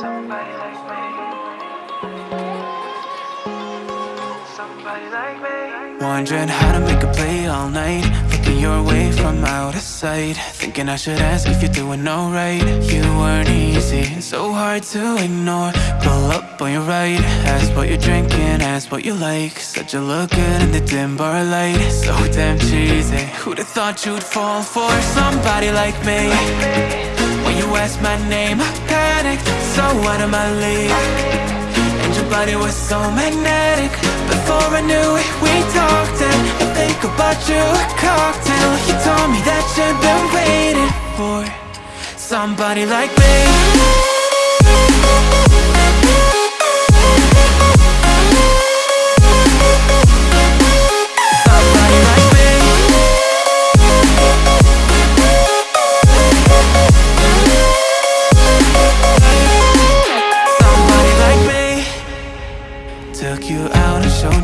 Somebody like me. Somebody like me. Wondering how to make a play all night. Looking your way from out of sight. Thinking I should ask if you're doing alright. You weren't easy, and so hard to ignore. Pull up on your right. Ask what you're drinking, ask what you like. Said you look good in the dim bar light. So damn cheesy. Who'd have thought you'd fall for somebody like me? When you asked my name, I panicked So out of my league. And your body was so magnetic Before I knew it, we talked And I think about you, a cocktail. You told me that you've been waiting for Somebody like me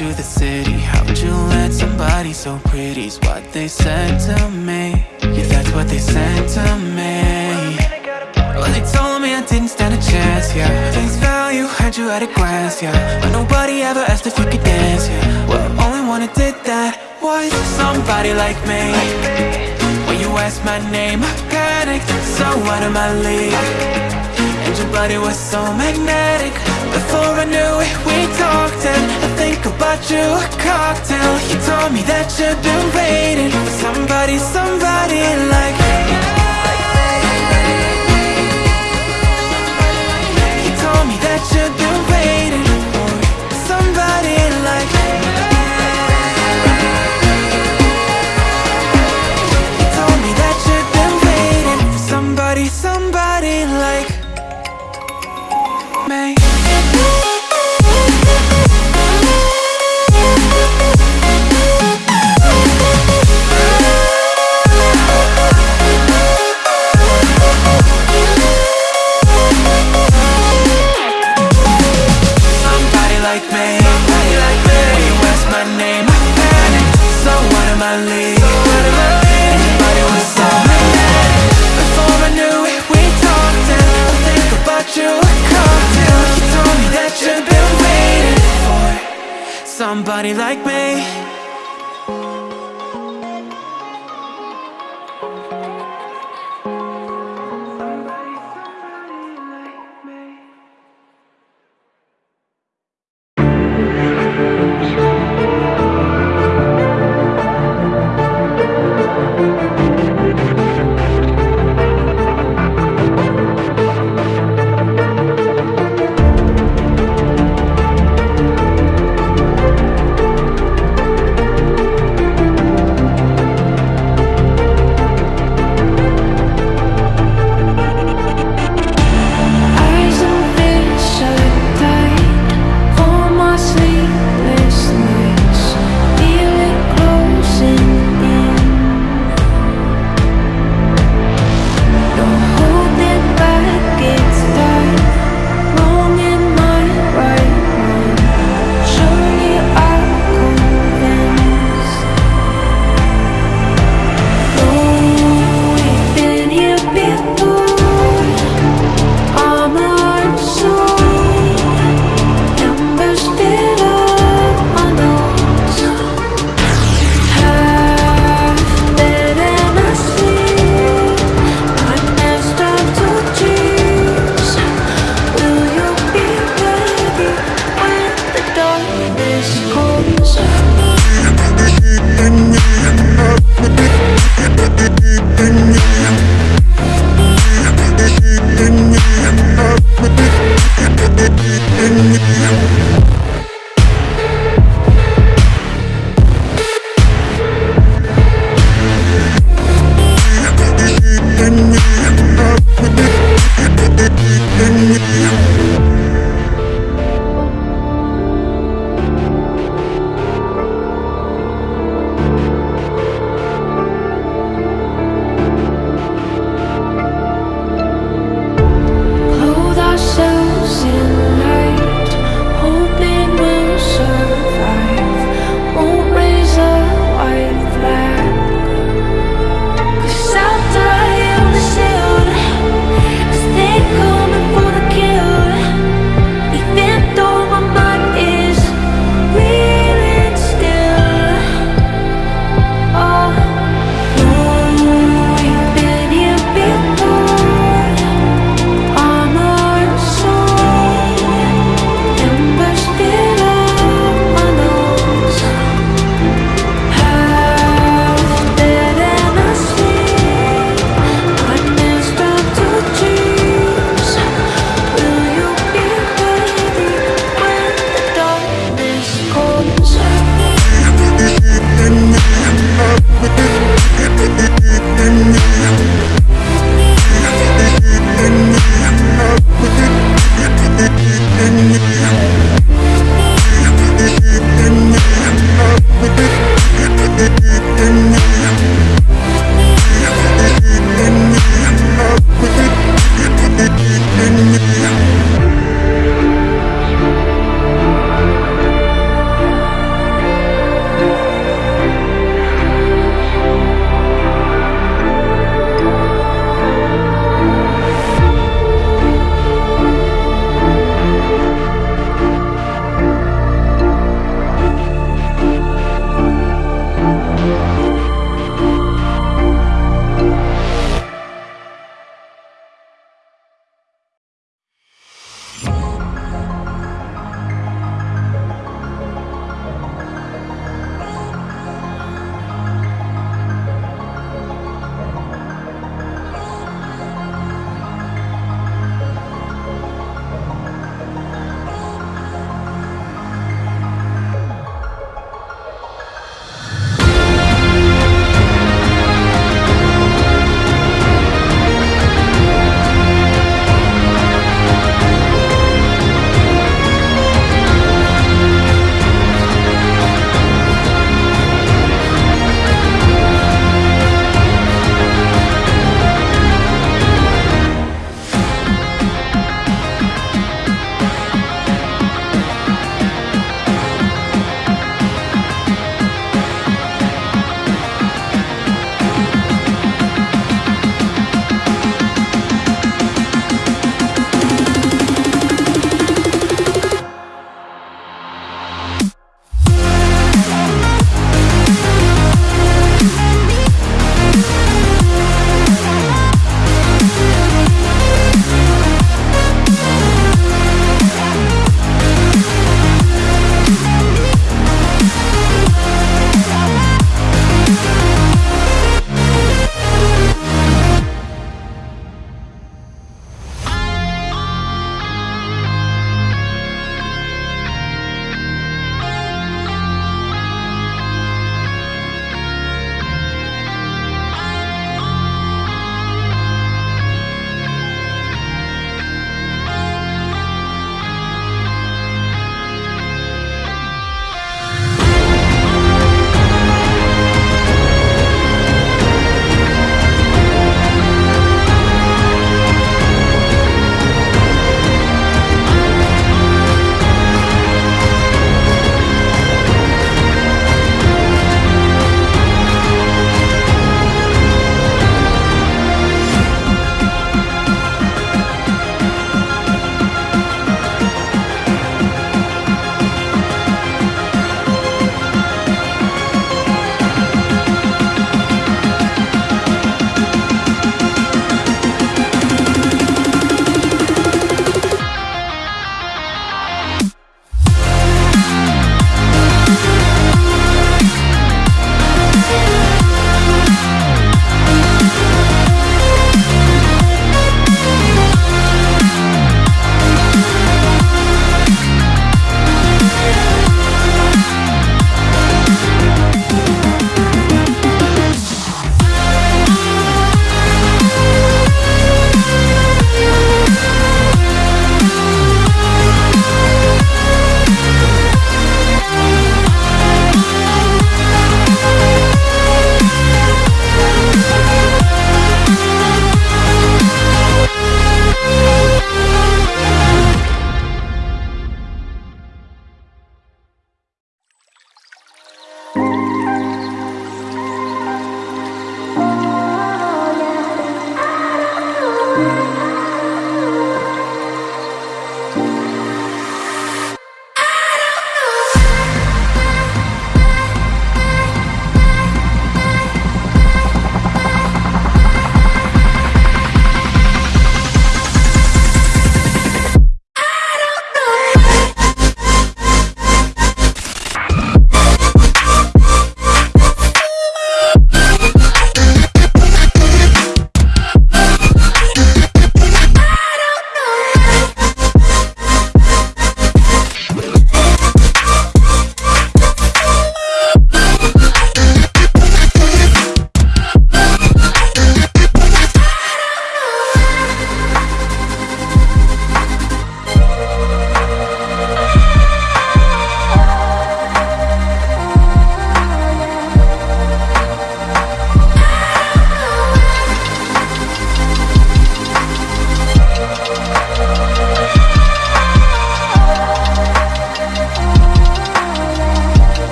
you the city. How'd you let somebody so pretty's what they said to me. Yeah, that's what they said to me. Well, they told me I didn't stand a chance, yeah. Face value, had you at a glance, yeah. But nobody ever asked if you could dance, yeah. Well, only one who did that was somebody like me. When you asked my name, I panicked So out of my league. And your body was so magnetic. Before I knew it, we talked And think about you, a cocktail. You told me that you've been waiting For somebody, somebody like me. You told me that you've been Somebody like me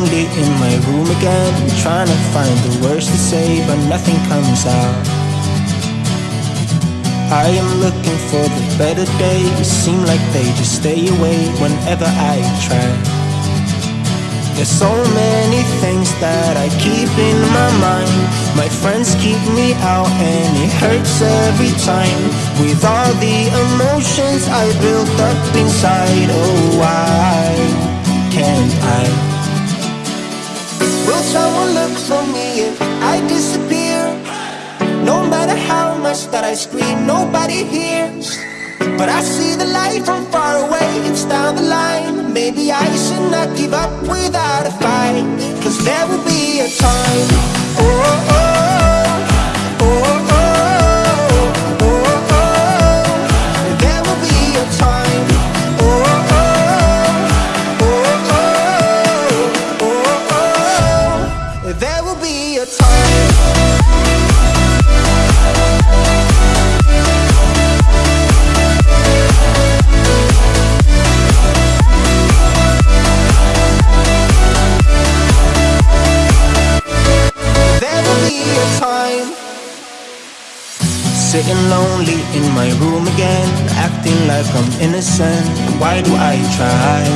lonely in my room again, trying to find the words to say, but nothing comes out. I am looking for the better days, seem like they just stay away whenever I try. There's so many things that I keep in my mind. My friends keep me out and it hurts every time. With all the emotions I built up inside, oh why can't I? Will someone look for me if I disappear? No matter how much that I scream, nobody hears. But I see the light from far away, it's down the line. Maybe I should not give up without a fight. Cause there will be a time. Oh, oh, oh, Sitting lonely in my room again, acting like I'm innocent. Why do I try?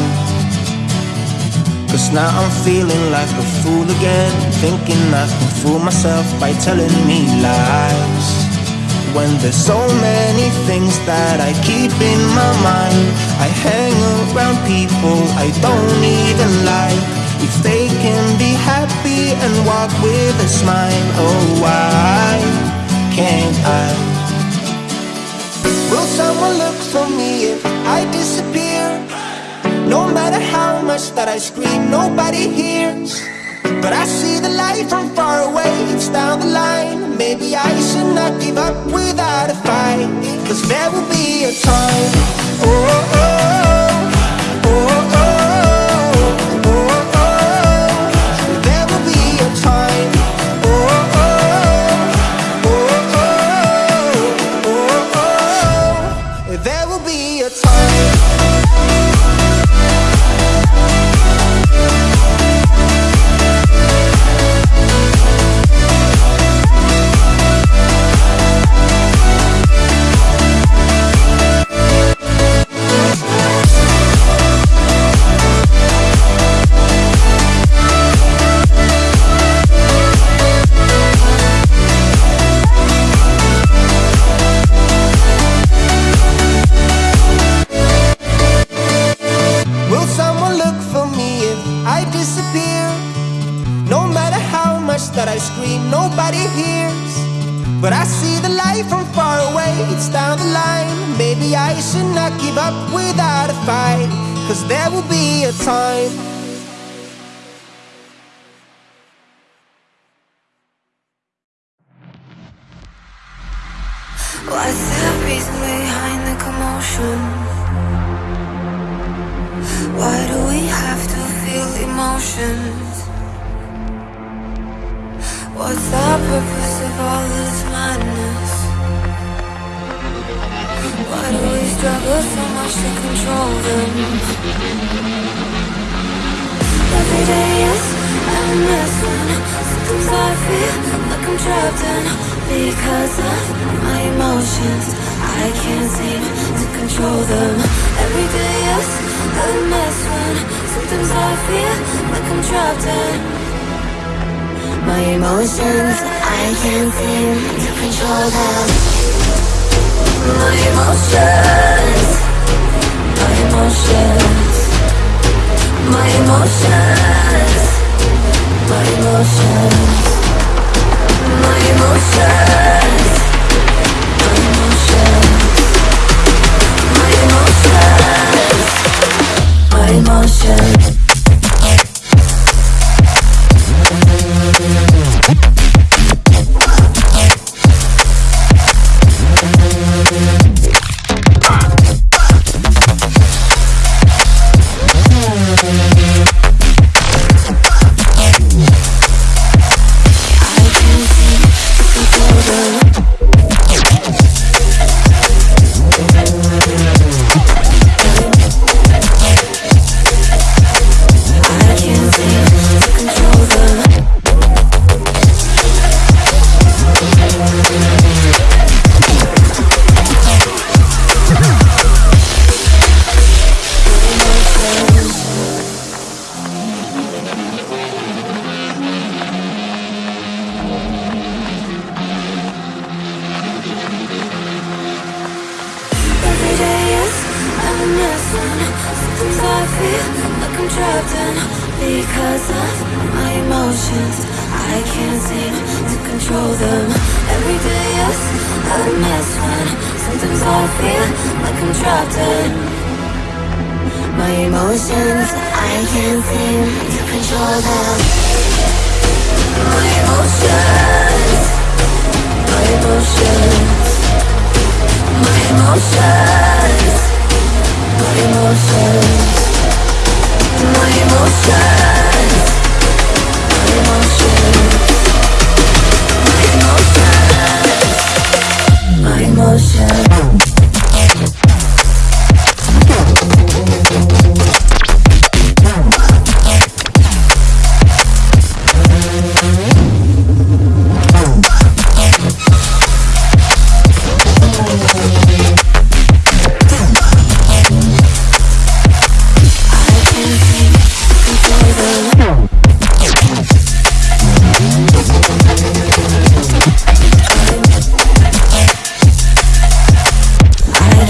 Cause now I'm feeling like a fool again, thinking I can fool myself by telling me lies. When there's so many things that I keep in my mind, I hang around people I don't even like. If they can be happy and walk with a smile, oh why can't I? Will someone look for me if I disappear? No matter how much that I scream, nobody hears. But I see the light from far away, it's down the line. Maybe I should not give up without a fight. Cause there will be a time. Oh, oh, oh, Cause there will be a time.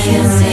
Yes.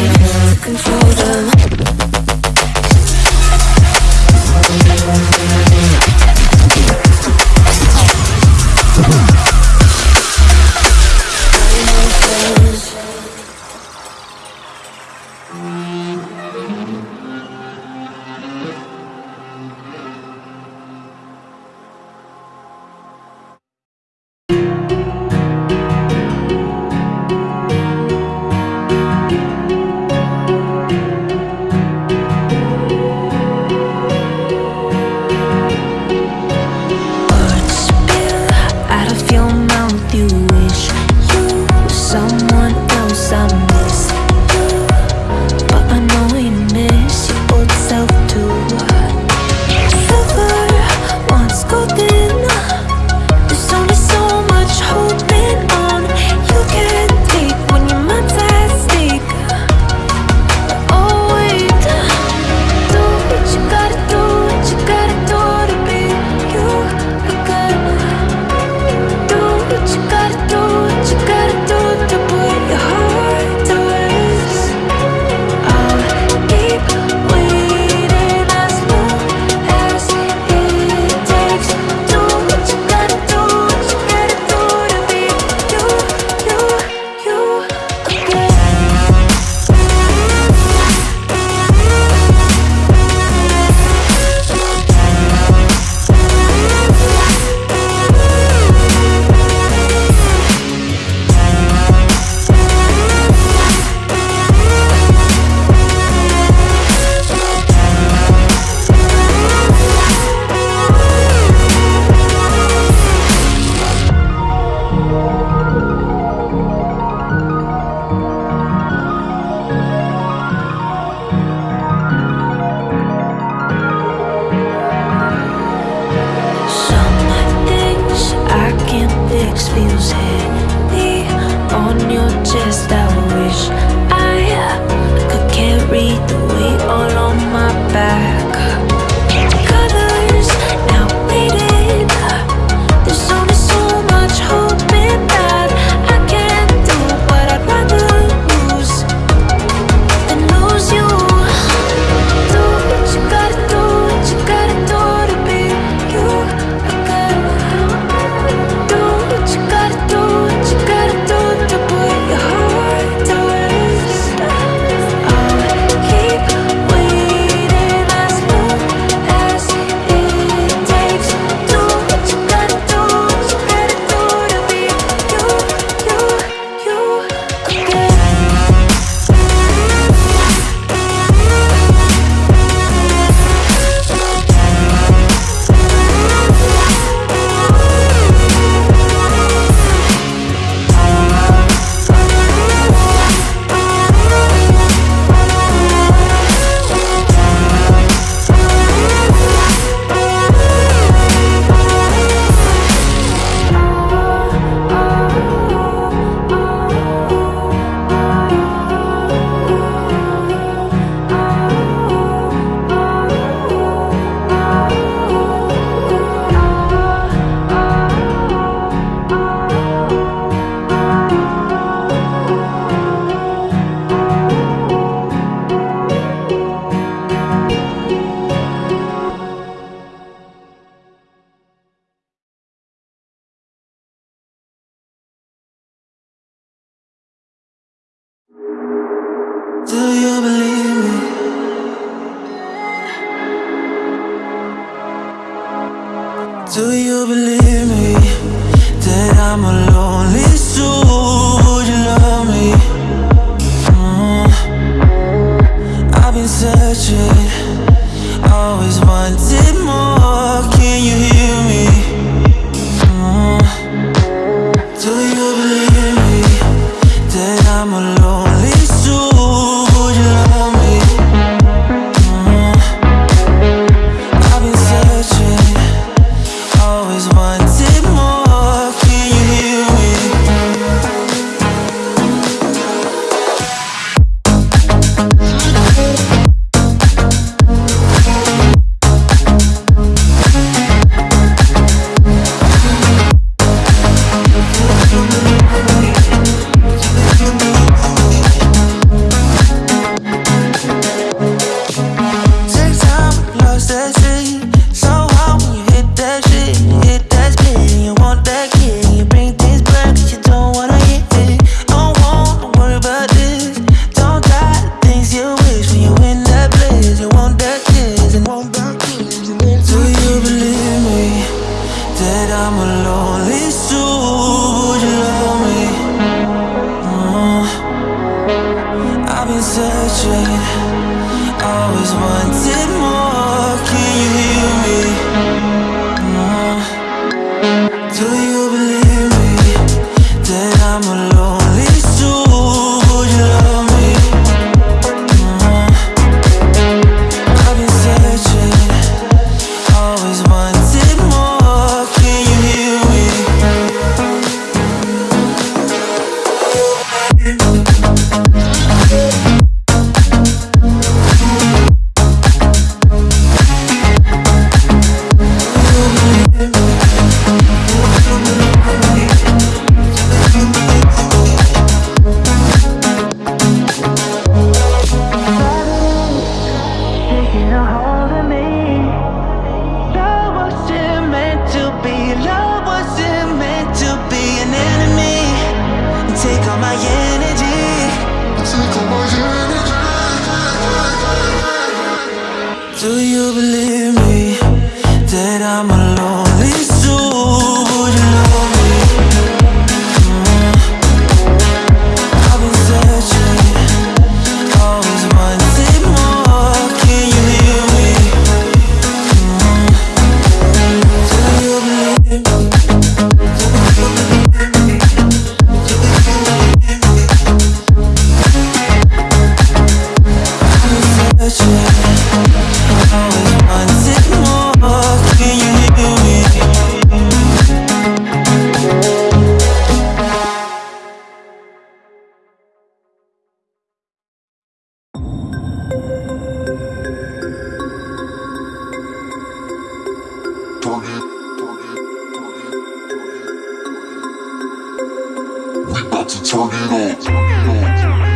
turn it up.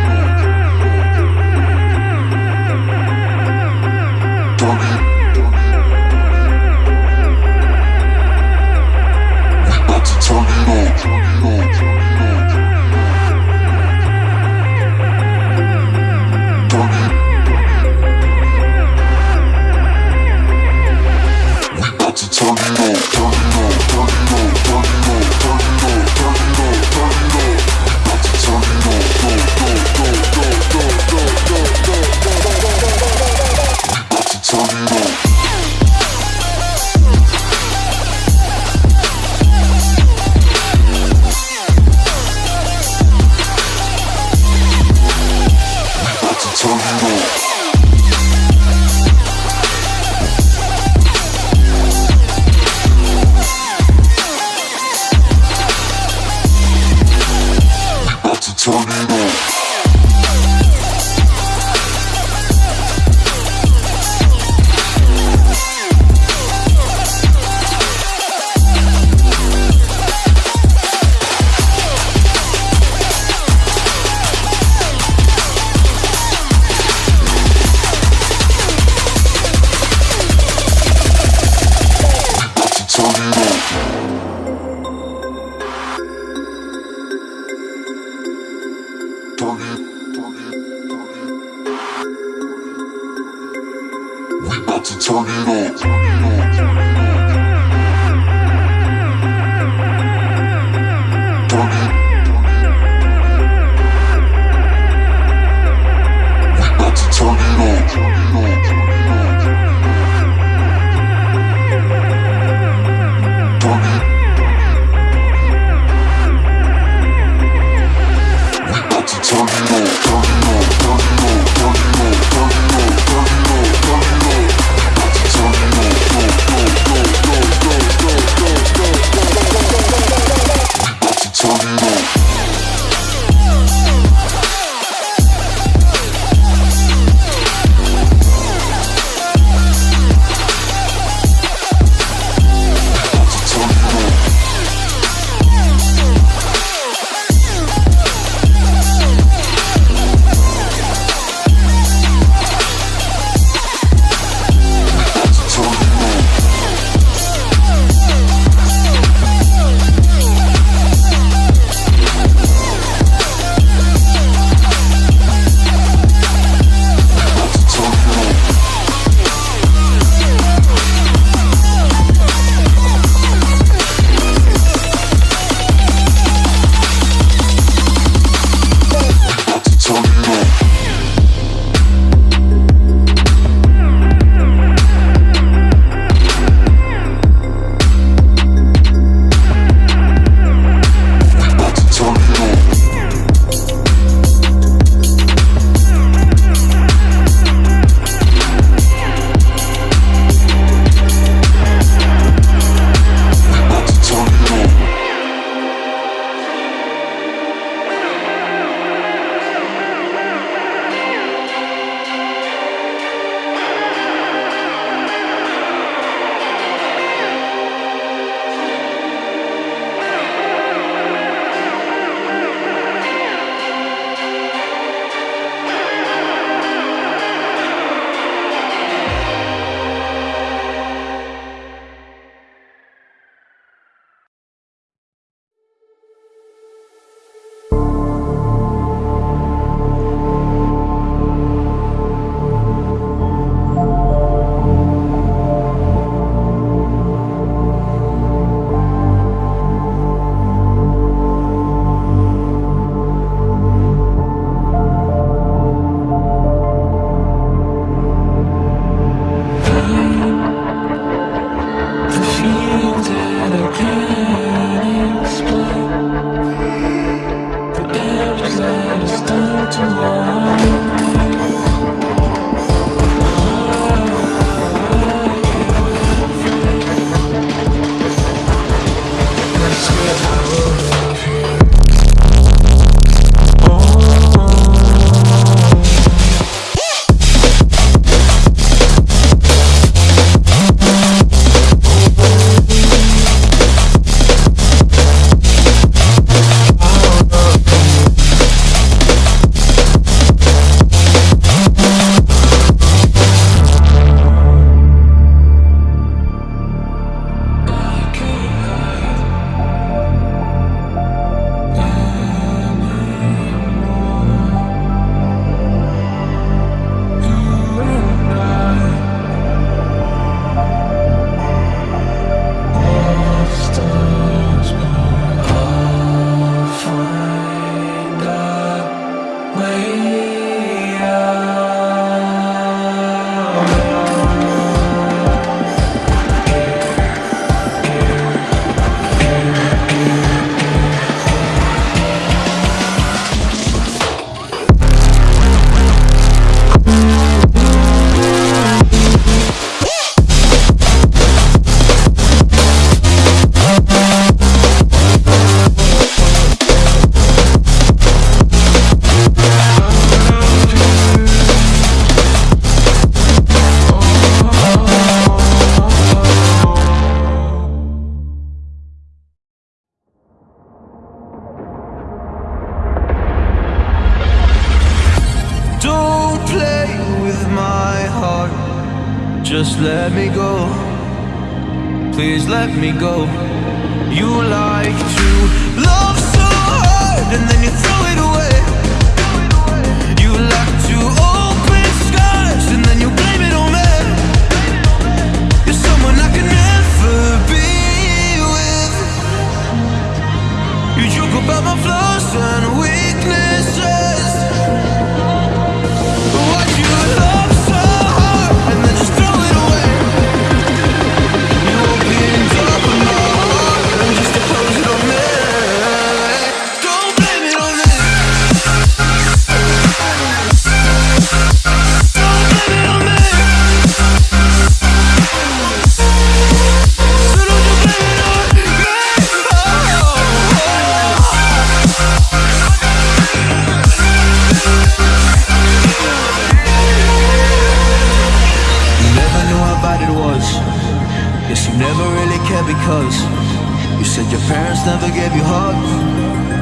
never gave you hugs.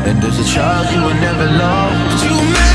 And there's a child you will never love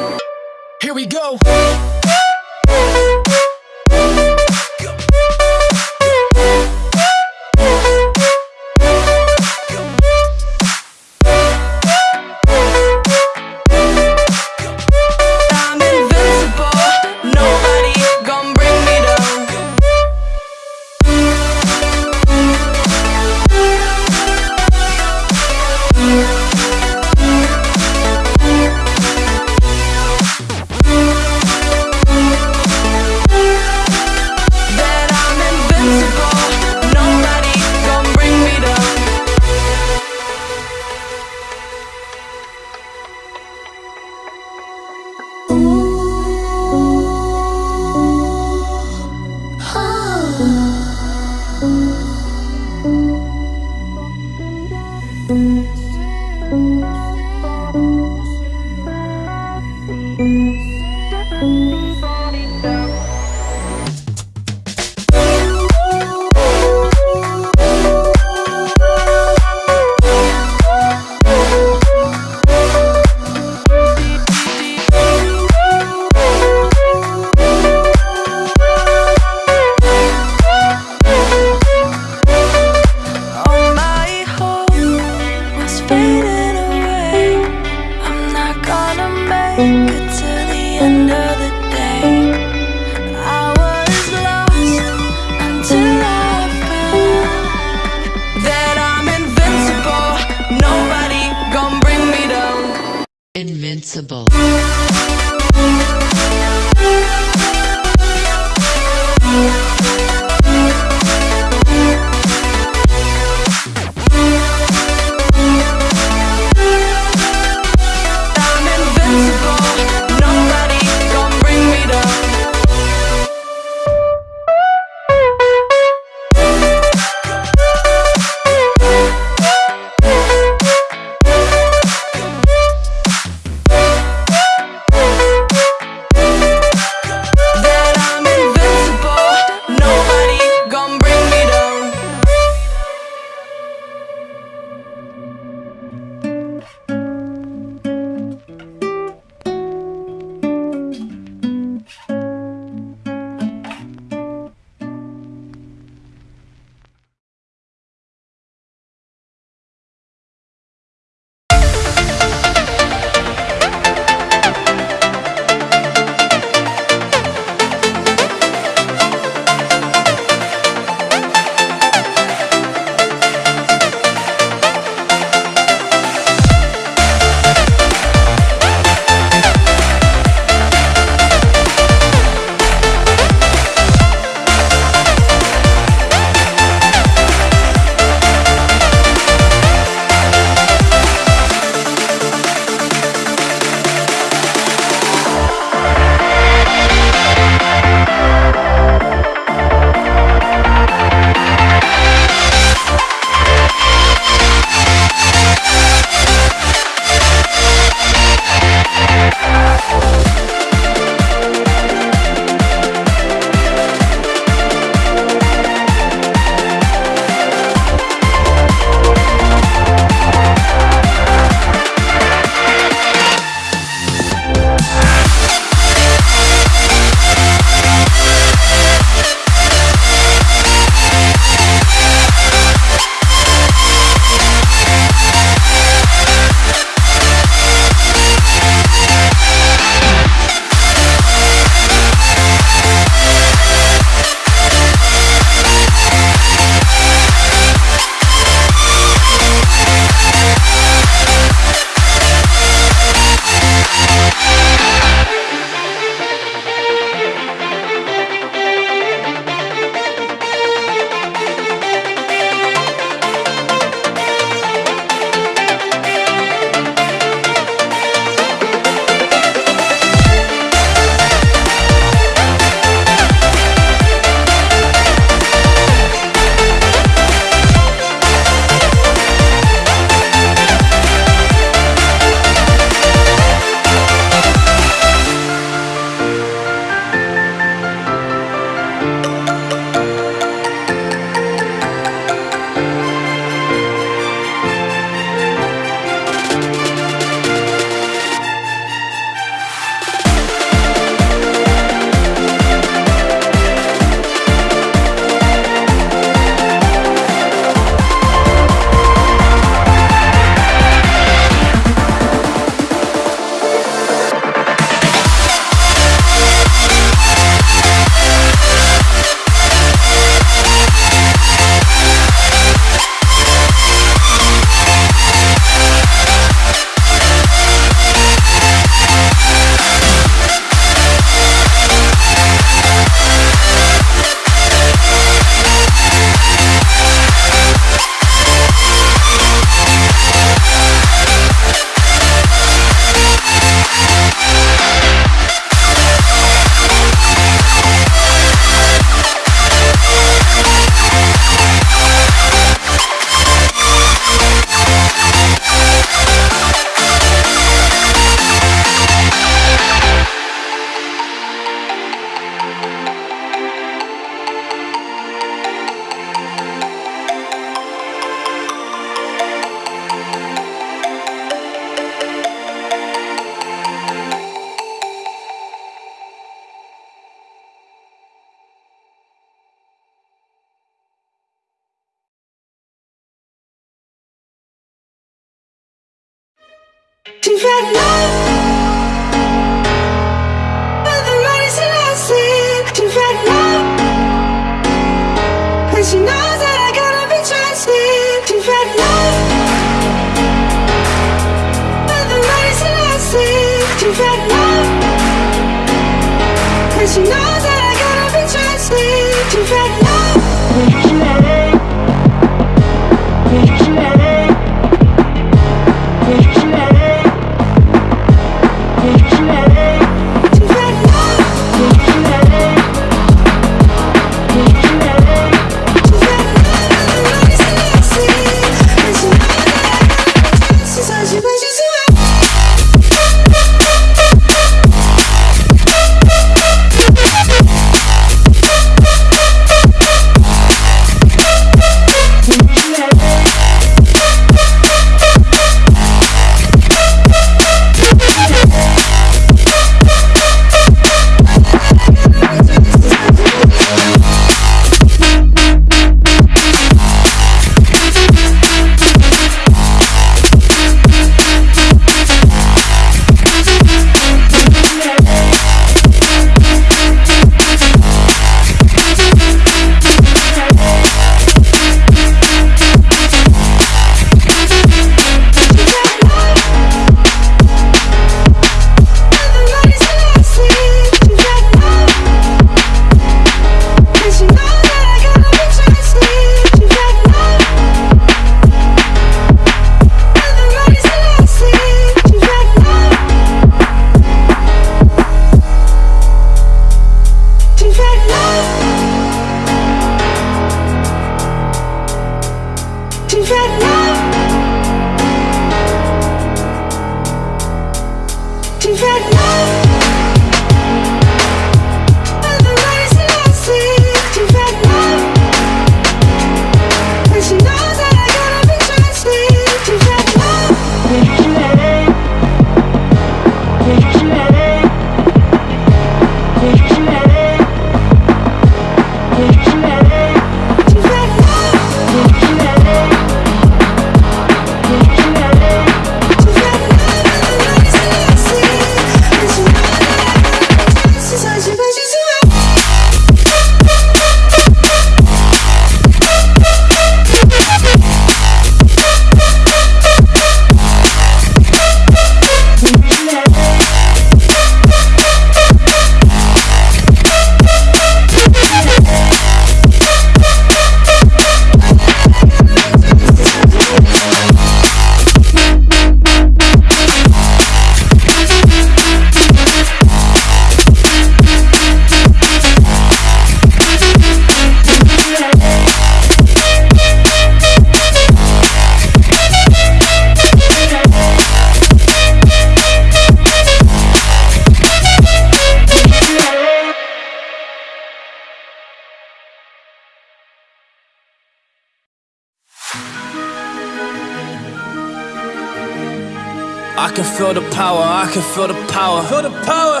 can feel the power. Feel the power.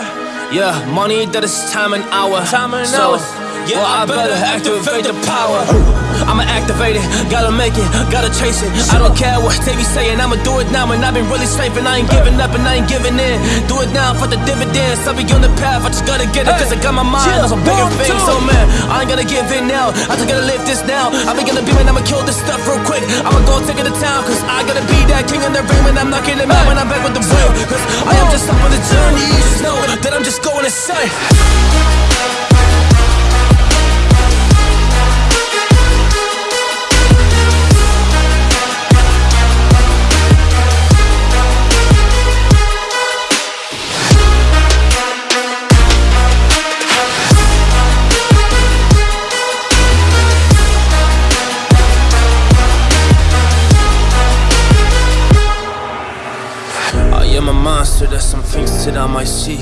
Yeah, money that is time and hour. Time and so, hours. Yeah, well, I better activate the power. I'ma activate it, gotta make it, gotta chase it. I don't care what they be saying, I'ma do it now. And I've been really safe, and I ain't giving up and I ain't giving in. Do it now for the dividends. I'll be on the path, I just gotta get it, cause I got my mind on some bigger things. So, man, I ain't gonna give in now. I just gotta live this now. I be gonna be, man, I'ma kill this stuff real quick. I'ma go take it to town, cause I gotta be that king in the ring when I'm knocking it out. When I'm back with the real, cause I am just up on the journey. You just know that I'm just going insane. That I might see.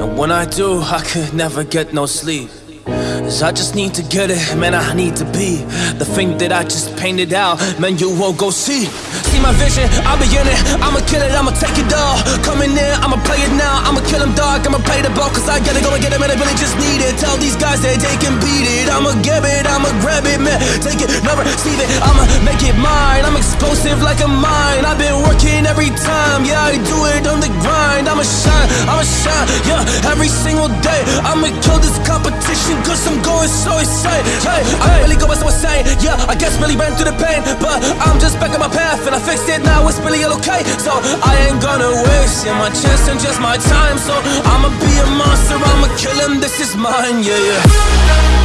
And when I do, I could never get no sleep. Cause I just need to get it, man, I need to be the thing that I just painted out, man, you won't go see. See my vision, I'll be in it. I'ma kill it, I'ma take it all. Coming in, I'ma play it now. I'ma kill him, dog. I'ma play the ball, cause I gotta go and get him, and I really just need it. Tell these guys that they can beat it. I'ma get it, I'ma grab it, man. Take it, never receive it. I'ma make it mine. I'm explosive like a mine. I've been working every time, yeah, I do it on the grind. I'ma shine, I'ma shine, yeah, every single day. I'ma kill this competition, cause I'm going so insane. Hey, I really go by someone saying, yeah, I guess really ran through the pain, but I'm just back on my path and I fixed it now. It's really okay. So I ain't gonna waste yeah, my chance and just my time. So I'ma be a monster, I'ma kill him. This is mine, yeah, yeah. Yeah,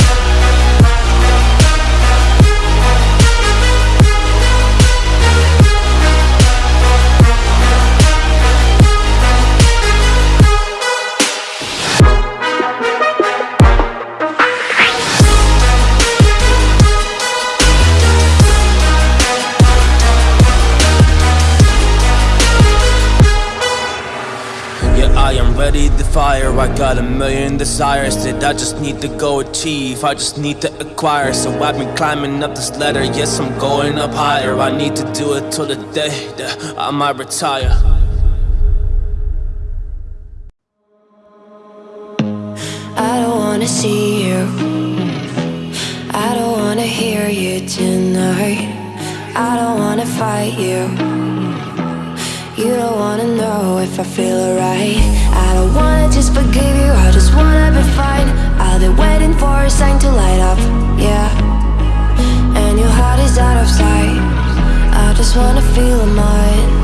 got a million desires that I just need to go achieve. I just need to acquire. So I've been climbing up this ladder. Yes, I'm going up higher. I need to do it till the day that I might retire. I don't wanna see you. I don't wanna hear you tonight. I don't wanna fight you. You don't wanna know if I feel alright. I don't wanna just forgive you. I just wanna be fine. I've been waiting for a sign to light up. Yeah. And your heart is out of sight. I just wanna feel mine.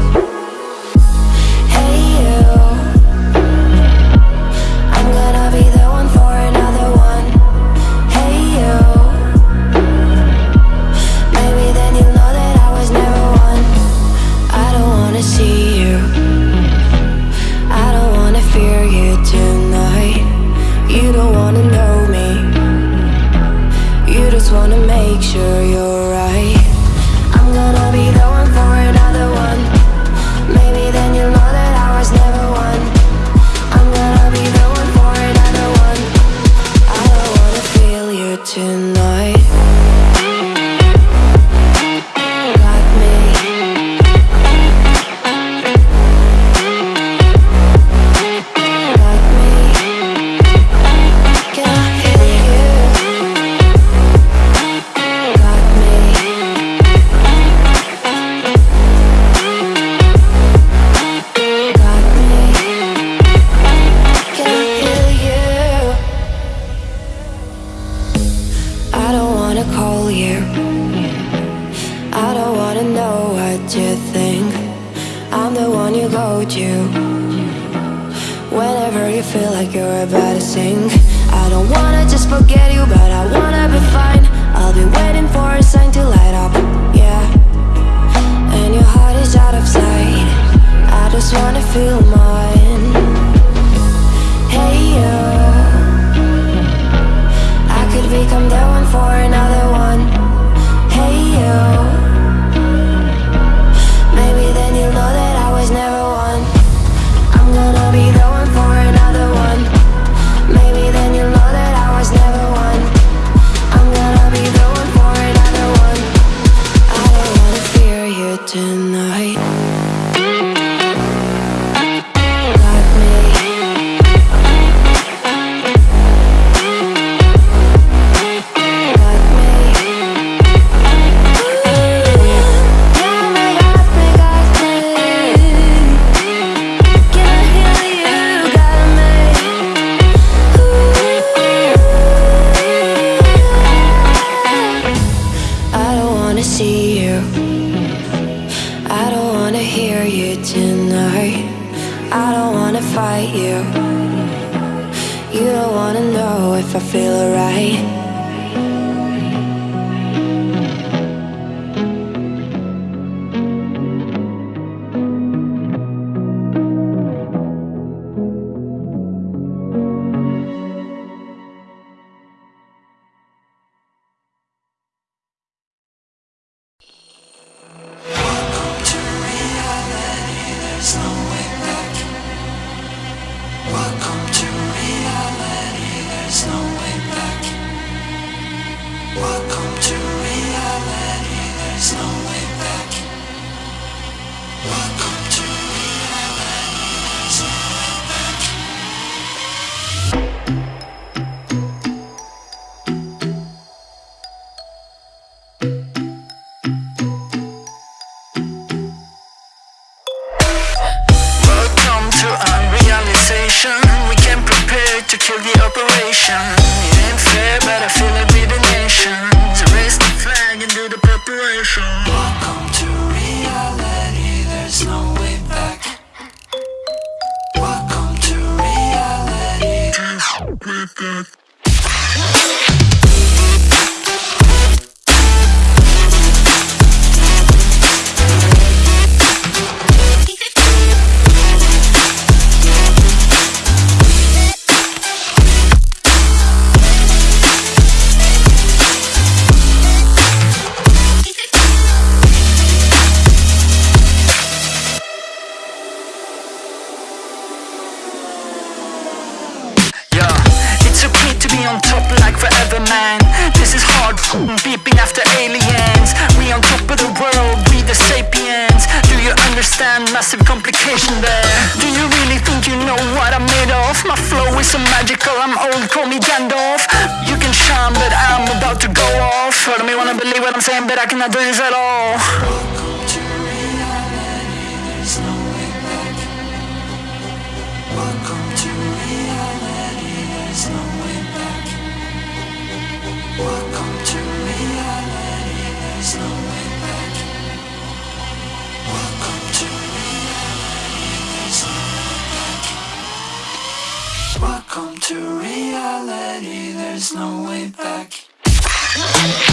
You tonight. massive complication there. Do you really think you know what I'm made of? My flow is so magical, I'm old, call me Gandalf. You can shine, but I'm about to go off. Follow me, wanna believe what I'm saying, but I cannot do this at all. Welcome to reality's no way back Welcome to no way back. Welcome to reality, there's no way back.